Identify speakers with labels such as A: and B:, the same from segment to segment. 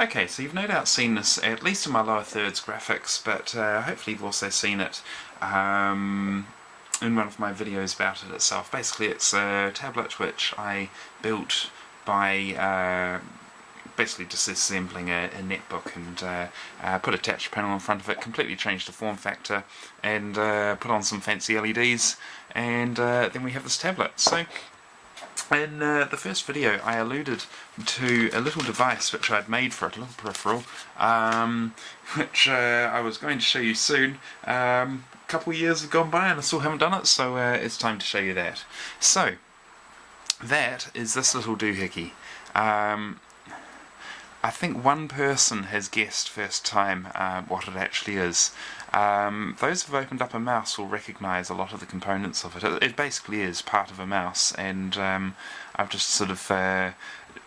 A: Okay, so you've no doubt seen this, at least in my lower thirds graphics, but uh, hopefully you've also seen it um, in one of my videos about it itself. Basically it's a tablet which I built by uh, basically disassembling a, a netbook and uh, uh, put a touch panel in front of it, completely changed the form factor and uh, put on some fancy LEDs and uh, then we have this tablet. So in uh, the first video I alluded to a little device which I'd made for it, a little peripheral, um, which uh, I was going to show you soon. Um, a couple of years have gone by and I still haven't done it, so uh, it's time to show you that. So, that is this little doohickey. Um, I think one person has guessed first time uh, what it actually is. Um, those who've opened up a mouse will recognise a lot of the components of it. it. It, basically is part of a mouse and um, I've just sort of uh,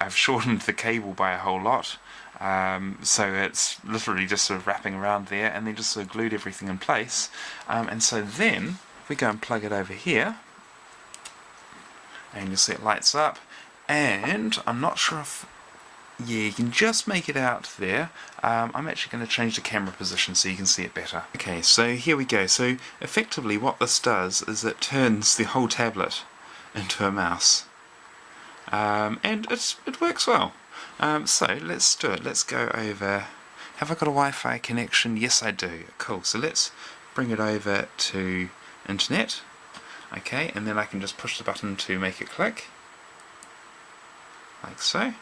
A: I've shortened the cable by a whole lot um, so it's literally just sort of wrapping around there and then just sort of glued everything in place um, and so then we go and plug it over here and you'll see it lights up and I'm not sure if yeah, you can just make it out there. Um, I'm actually going to change the camera position so you can see it better. Okay, so here we go. So effectively what this does is it turns the whole tablet into a mouse. Um, and it's, it works well. Um, so let's do it. Let's go over... Have I got a Wi-Fi connection? Yes I do. Cool. So let's bring it over to internet. Okay, and then I can just push the button to make it click. Like so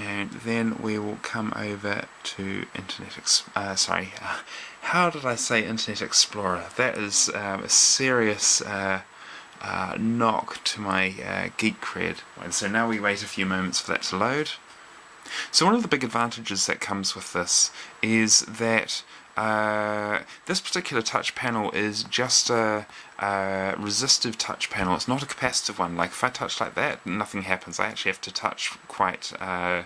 A: and then we will come over to Internet Ex uh, sorry, uh, how did I say Internet Explorer? That is um, a serious uh, uh knock to my uh, geek cred. and So now we wait a few moments for that to load. So one of the big advantages that comes with this is that uh, this particular touch panel is just a, a, resistive touch panel. It's not a capacitive one. Like if I touch like that, nothing happens. I actually have to touch quite uh,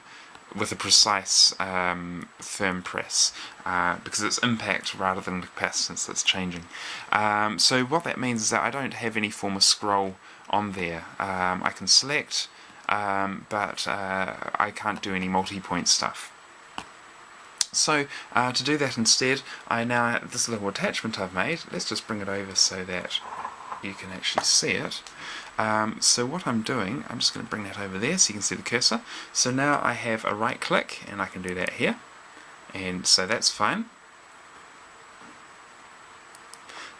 A: with a precise um, firm press uh, because it's impact rather than the capacitance that's changing. Um, so what that means is that I don't have any form of scroll on there. Um, I can select, um, but uh, I can't do any multi-point stuff. So uh, to do that instead, I now this little attachment I've made. Let's just bring it over so that you can actually see it. Um, so what I'm doing, I'm just going to bring that over there so you can see the cursor. So now I have a right click and I can do that here. And so that's fine.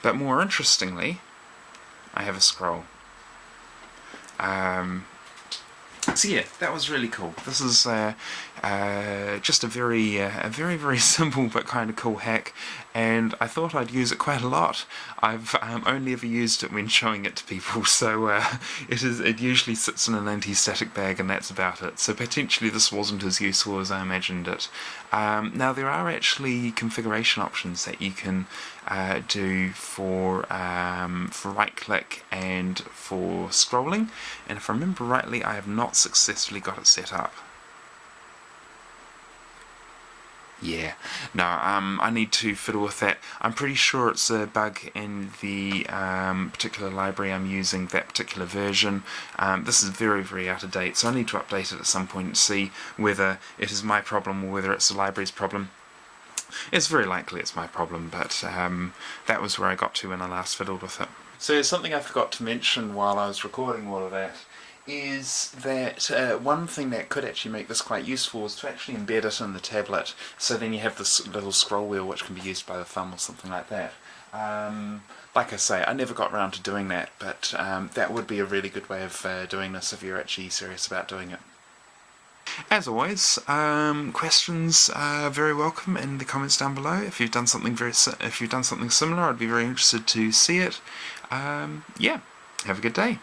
A: But more interestingly, I have a scroll. Um, so yeah, that was really cool. This is uh, uh, just a very, uh, a very, very simple but kind of cool hack, and I thought I'd use it quite a lot. I've um, only ever used it when showing it to people, so uh, it is. It usually sits in an anti-static bag, and that's about it. So potentially this wasn't as useful as I imagined it. Um, now there are actually configuration options that you can uh, do for um, for right-click and for scrolling, and if I remember rightly, I have not successfully got it set up. Yeah, no, um, I need to fiddle with that. I'm pretty sure it's a bug in the um, particular library I'm using, that particular version. Um, this is very, very out of date, so I need to update it at some point and see whether it is my problem or whether it's the library's problem. It's very likely it's my problem, but um, that was where I got to when I last fiddled with it. So something I forgot to mention while I was recording all of that is that uh, one thing that could actually make this quite useful is to actually embed it in the tablet so then you have this little scroll wheel which can be used by the thumb or something like that. Um, like I say, I never got around to doing that, but um, that would be a really good way of uh, doing this if you're actually serious about doing it. As always, um, questions are very welcome in the comments down below. If you've done something very, if you've done something similar, I'd be very interested to see it. Um, yeah, have a good day.